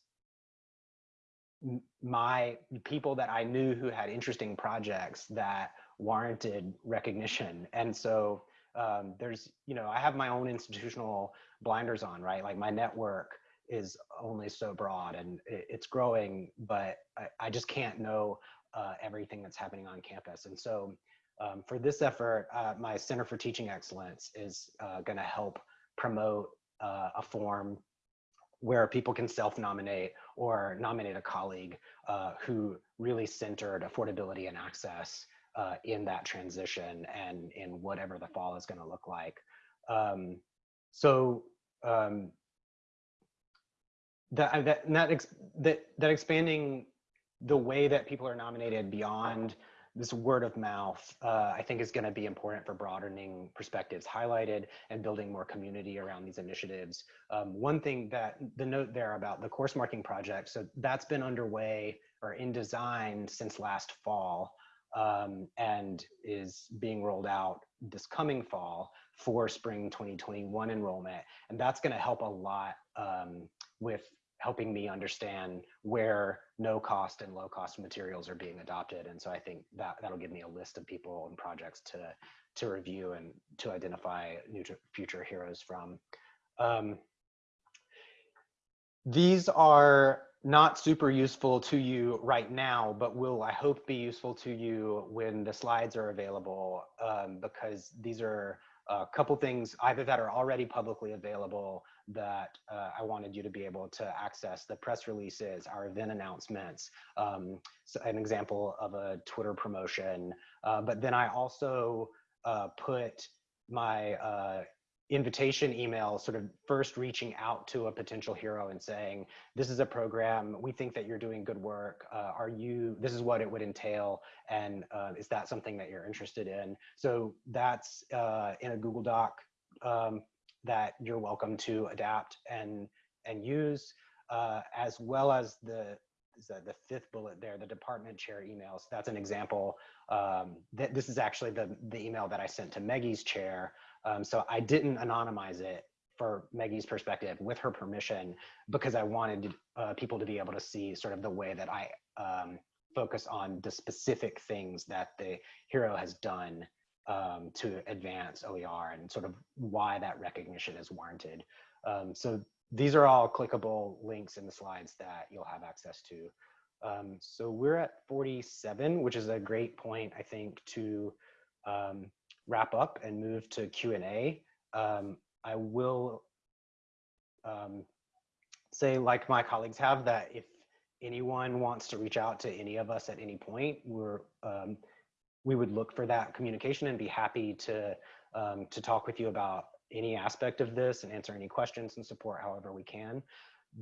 my people that I knew who had interesting projects that warranted recognition. And so um, there's, you know, I have my own institutional blinders on, right? Like my network is only so broad and it's growing, but I, I just can't know uh, everything that's happening on campus. And so um, for this effort, uh, my Center for Teaching Excellence is uh, gonna help promote uh, a form where people can self-nominate or nominate a colleague uh, who really centered affordability and access uh, in that transition and in whatever the fall is going to look like. Um, so um, that that that, ex that that expanding the way that people are nominated beyond this word of mouth, uh, I think is going to be important for broadening perspectives highlighted and building more community around these initiatives. Um, one thing that the note there about the course marking project, so that's been underway or in design since last fall um, and is being rolled out this coming fall for spring 2021 enrollment. And that's going to help a lot um, with helping me understand where no cost and low cost materials are being adopted. And so I think that that'll give me a list of people and projects to, to review and to identify new future heroes from. Um, these are not super useful to you right now, but will I hope be useful to you when the slides are available um, because these are a couple things either that are already publicly available that uh, I wanted you to be able to access the press releases, our event announcements, um, so an example of a Twitter promotion. Uh, but then I also uh, put my uh, invitation email sort of first reaching out to a potential hero and saying this is a program. We think that you're doing good work. Uh, are you this is what it would entail and uh, is that something that you're interested in? So that's uh, in a google doc um, that you're welcome to adapt and and use uh, as well as the the fifth bullet there, the department chair emails. That's an example. Um, th this is actually the, the email that I sent to Maggie's chair um, so I didn't anonymize it for Maggie's perspective with her permission because I wanted uh, people to be able to see sort of the way that I um, focus on the specific things that the hero has done um, to advance OER and sort of why that recognition is warranted. Um, so these are all clickable links in the slides that you'll have access to. Um, so we're at 47, which is a great point, I think, to um, wrap up and move to Q&A, um, I will um, say, like my colleagues have, that if anyone wants to reach out to any of us at any point, we're um, we would look for that communication and be happy to um, to talk with you about any aspect of this and answer any questions and support however we can.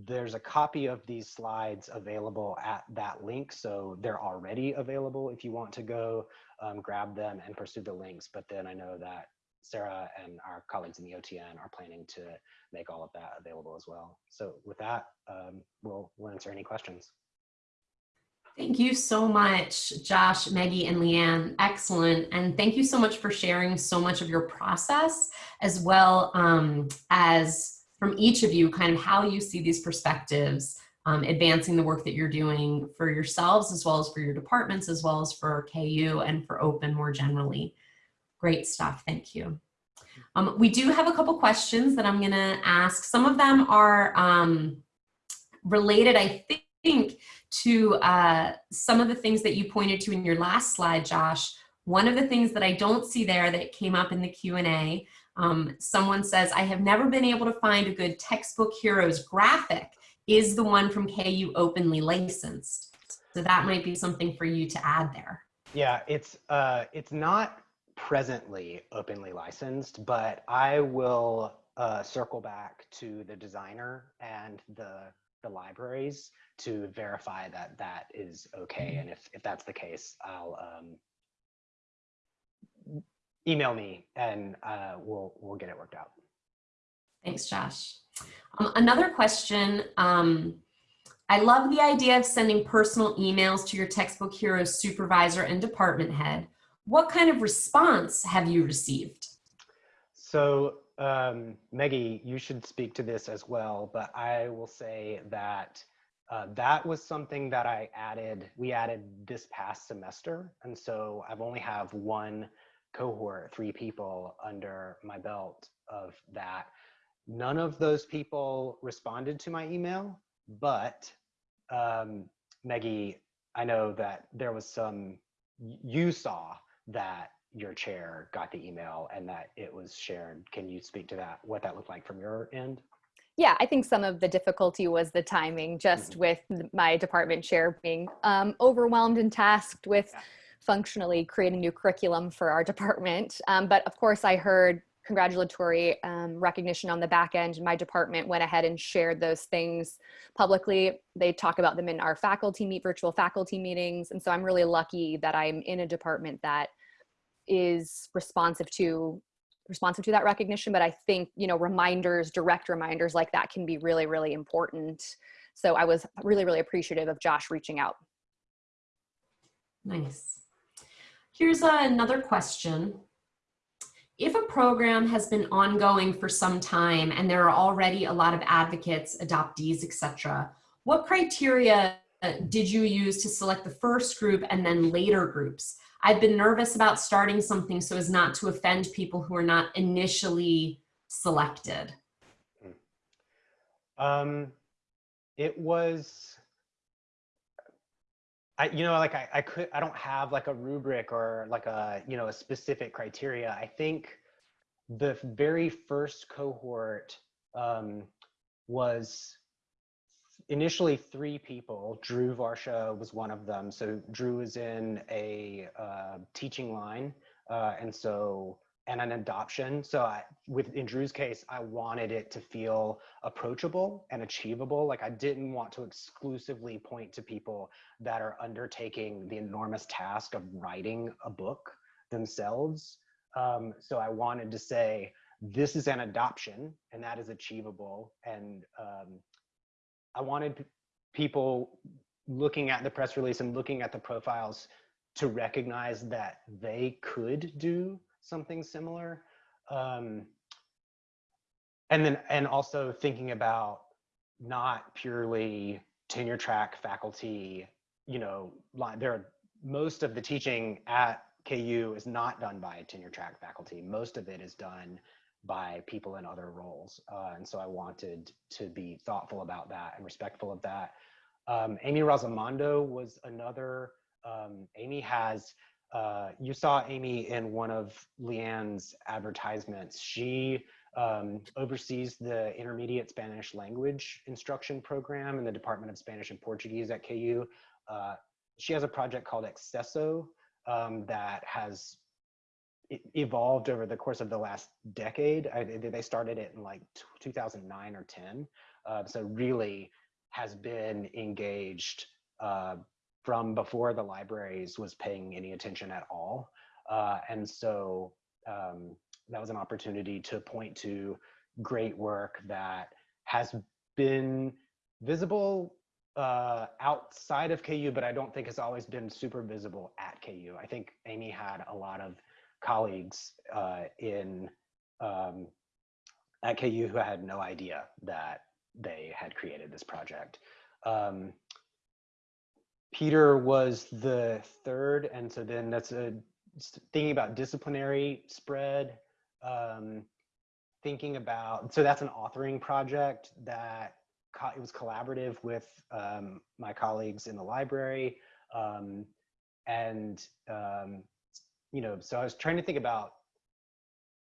There's a copy of these slides available at that link, so they're already available if you want to go um, grab them and pursue the links. But then I know that Sarah and our colleagues in the OTN are planning to make all of that available as well. So with that, um, we'll, we'll answer any questions.
Thank you so much, Josh, Maggie, and Leanne. Excellent. And thank you so much for sharing so much of your process as well um, as from each of you, kind of how you see these perspectives um, advancing the work that you're doing for yourselves as well as for your departments as well as for KU and for open more generally. Great stuff, thank you. Um, we do have a couple questions that I'm gonna ask. Some of them are um, related, I think, to uh, some of the things that you pointed to in your last slide, Josh. One of the things that I don't see there that came up in the Q&A, um, someone says, I have never been able to find a good textbook heroes graphic is the one from KU openly licensed. So that might be something for you to add there.
Yeah, it's uh, it's not presently openly licensed, but I will uh, circle back to the designer and the the libraries to verify that that is okay. And if if that's the case, I'll um, email me and uh, we'll we'll get it worked out.
Thanks, Josh. Um, another question. Um, I love the idea of sending personal emails to your textbook heroes supervisor and department head. What kind of response have you received?
So um, Maggie, you should speak to this as well, but I will say that uh, that was something that I added, we added this past semester. And so I've only have one cohort, three people under my belt of that. None of those people responded to my email, but um, Maggie, I know that there was some, you saw that your chair got the email and that it was shared. Can you speak to that, what that looked like from your end?
Yeah, I think some of the difficulty was the timing, just mm -hmm. with my department chair being um, overwhelmed and tasked with yeah. functionally creating new curriculum for our department. Um, but of course, I heard congratulatory um, recognition on the back end. My department went ahead and shared those things publicly. They talk about them in our faculty meet virtual faculty meetings. And so I'm really lucky that I'm in a department that is responsive to responsive to that recognition. But I think, you know, reminders, direct reminders like that can be really, really important. So I was really, really appreciative of Josh reaching out.
Nice. Here's another question. If a program has been ongoing for some time and there are already a lot of advocates, adoptees, etc., what criteria did you use to select the first group and then later groups? I've been nervous about starting something so as not to offend people who are not initially selected.
Um, it was, I, you know, like I, I could, I don't have like a rubric or like a, you know, a specific criteria. I think the very first cohort um, was initially three people. Drew Varsha was one of them. So Drew is in a uh, teaching line. Uh, and so, and an adoption. So I, with in Drew's case, I wanted it to feel approachable and achievable. Like I didn't want to exclusively point to people that are undertaking the enormous task of writing a book themselves. Um, so I wanted to say, this is an adoption and that is achievable. And um, I wanted people looking at the press release and looking at the profiles to recognize that they could do something similar. Um, and then, and also thinking about not purely tenure track faculty, you know, there are most of the teaching at KU is not done by tenure track faculty. Most of it is done by people in other roles. Uh, and so I wanted to be thoughtful about that and respectful of that. Um, Amy Rossomondo was another, um, Amy has, uh, you saw Amy in one of Leanne's advertisements. She um, oversees the intermediate Spanish language instruction program in the Department of Spanish and Portuguese at KU. Uh, she has a project called Acceso um, that has evolved over the course of the last decade. I, they started it in like 2009 or 10. Uh, so really has been engaged uh, from before the libraries was paying any attention at all. Uh, and so um, that was an opportunity to point to great work that has been visible uh, outside of KU, but I don't think has always been super visible at KU. I think Amy had a lot of colleagues uh, in um, at KU who had no idea that they had created this project. Um, Peter was the third, and so then that's a thinking about disciplinary spread. Um, thinking about so that's an authoring project that it was collaborative with um, my colleagues in the library, um, and um, you know, so I was trying to think about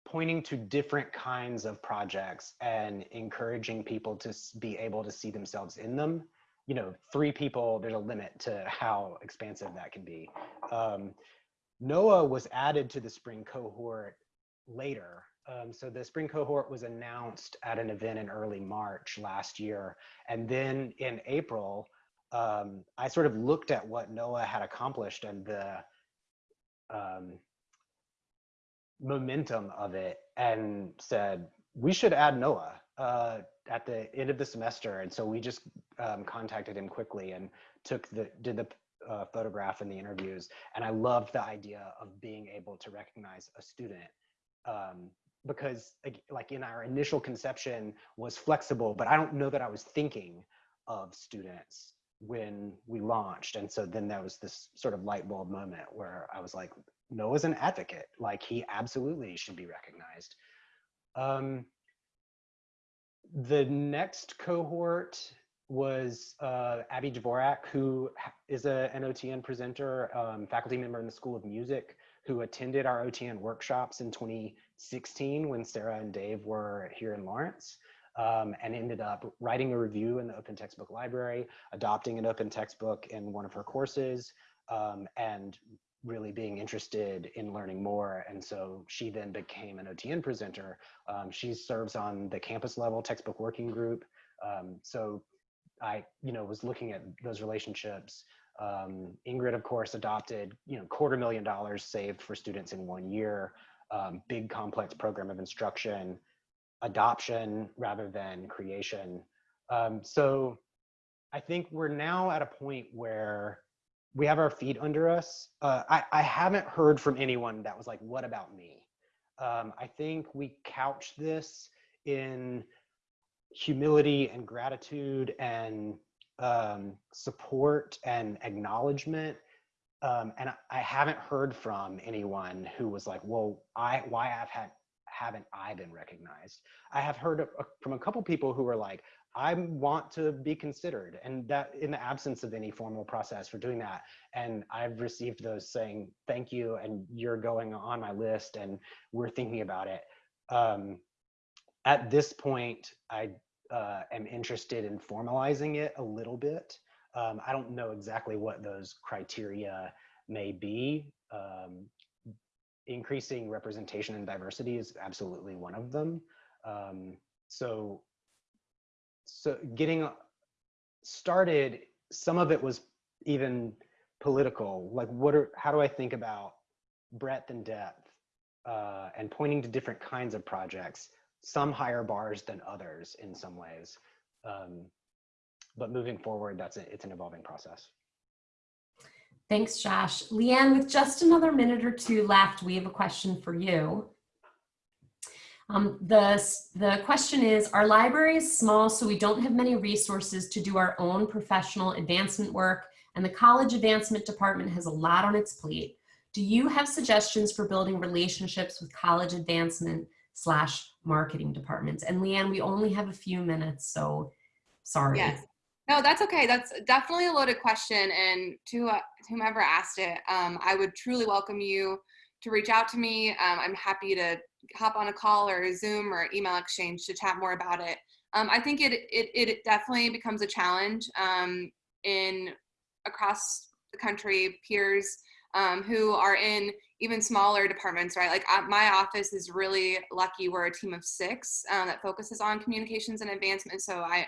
pointing to different kinds of projects and encouraging people to be able to see themselves in them. You know, three people, there's a limit to how expansive that can be. Um, was added to the spring cohort later. Um, so the spring cohort was announced at an event in early March last year. And then in April, um, I sort of looked at what Noah had accomplished and the um, momentum of it and said, we should add Noah uh, at the end of the semester. And so we just um, contacted him quickly and took the, did the uh, photograph and the interviews. And I loved the idea of being able to recognize a student um, because like in our initial conception was flexible, but I don't know that I was thinking of students when we launched. And so then there was this sort of light bulb moment where I was like, Noah's an advocate. Like he absolutely should be recognized. Um, the next cohort was uh, Abbey Dvorak, who is a, an OTN presenter, um, faculty member in the School of Music, who attended our OTN workshops in 2016 when Sarah and Dave were here in Lawrence um, and ended up writing a review in the Open Textbook Library, adopting an open textbook in one of her courses, um, and really being interested in learning more. And so she then became an OTN presenter. Um, she serves on the campus level textbook working group. Um, so I, you know, was looking at those relationships. Um, Ingrid, of course, adopted, you know, quarter million dollars saved for students in one year, um, big complex program of instruction, adoption rather than creation. Um, so I think we're now at a point where we have our feet under us. Uh, I, I haven't heard from anyone that was like, what about me? Um, I think we couch this in humility and gratitude and um, support and acknowledgement. Um, and I- I haven't heard from anyone who was like, well, I, why I've had, haven't I been recognized? I have heard of- from a couple people who were like, I want to be considered and that in the absence of any formal process for doing that. And I've received those saying, thank you. And you're going on my list and we're thinking about it. Um, at this point, I uh, am interested in formalizing it a little bit. Um, I don't know exactly what those criteria may be. Um, increasing representation and diversity is absolutely one of them. Um, so so getting started some of it was even political. Like what are how do i think about breadth and depth uh, and pointing to different kinds of projects some higher bars than others in some ways. Um, but moving forward that's a, it's an evolving process
Thanks, Josh. Leanne, with just another minute or two left, we have a question for you. Um, the, the question is, our library is small, so we don't have many resources to do our own professional advancement work, and the college advancement department has a lot on its plate. Do you have suggestions for building relationships with college advancement slash marketing departments? And Leanne, we only have a few minutes, so sorry.
Yes. No, that's okay. That's definitely a loaded question. And to, uh, whomever asked it, um, I would truly welcome you to reach out to me. Um, I'm happy to hop on a call or a Zoom or email exchange to chat more about it. Um, I think it, it, it definitely becomes a challenge um, in across the country, peers um, who are in even smaller departments, right? Like uh, my office is really lucky. We're a team of six um, that focuses on communications and advancement. So I,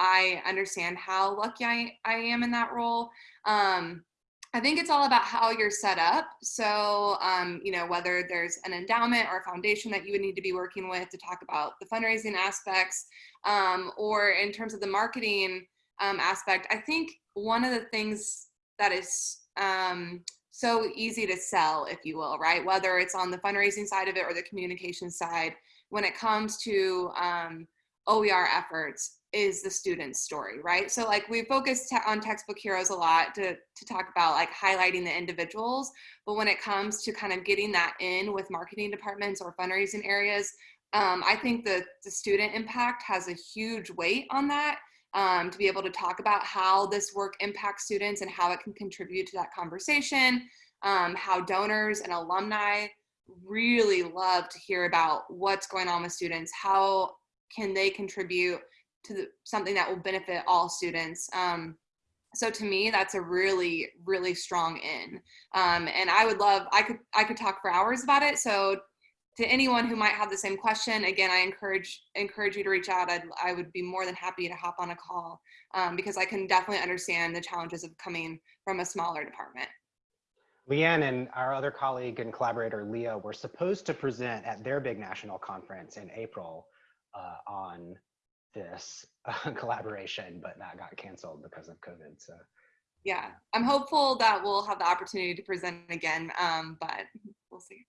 I understand how lucky I, I am in that role. Um, I think it's all about how you're set up. So, um, you know, whether there's an endowment or a foundation that you would need to be working with to talk about the fundraising aspects, um, or in terms of the marketing um, aspect, I think one of the things that is um, so easy to sell, if you will, right? Whether it's on the fundraising side of it or the communication side, when it comes to um, OER efforts, is the student's story, right? So like we focus on textbook heroes a lot to, to talk about like highlighting the individuals, but when it comes to kind of getting that in with marketing departments or fundraising areas, um, I think the, the student impact has a huge weight on that um, to be able to talk about how this work impacts students and how it can contribute to that conversation, um, how donors and alumni really love to hear about what's going on with students, how can they contribute to the, something that will benefit all students. Um, so to me, that's a really, really strong in. Um, and I would love, I could, I could talk for hours about it. So to anyone who might have the same question, again, I encourage, encourage you to reach out. I'd, I would be more than happy to hop on a call um, because I can definitely understand the challenges of coming from a smaller department.
Leanne and our other colleague and collaborator, Leah, were supposed to present at their big national conference in April uh, on this uh, *laughs* collaboration, but that got canceled because of COVID. So
yeah, I'm hopeful that we'll have the opportunity to present again, um, but we'll see.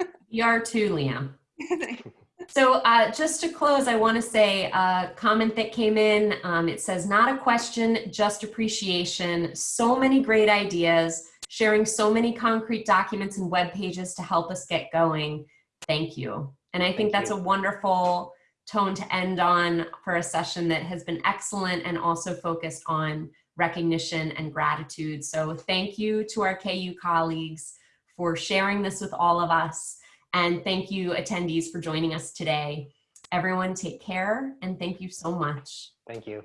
*laughs*
We are too, Liam. *laughs* So uh, just to close, I want to say a comment that came in. Um, it says, not a question, just appreciation. So many great ideas, sharing so many concrete documents and web pages to help us get going. Thank you. And I think
Thank
that's
you.
a wonderful tone to end on for a session that has been excellent and also focused on recognition and gratitude. So thank you to our KU colleagues for sharing this with all of us. And thank you attendees for joining us today. Everyone take care and thank you so much.
thank you.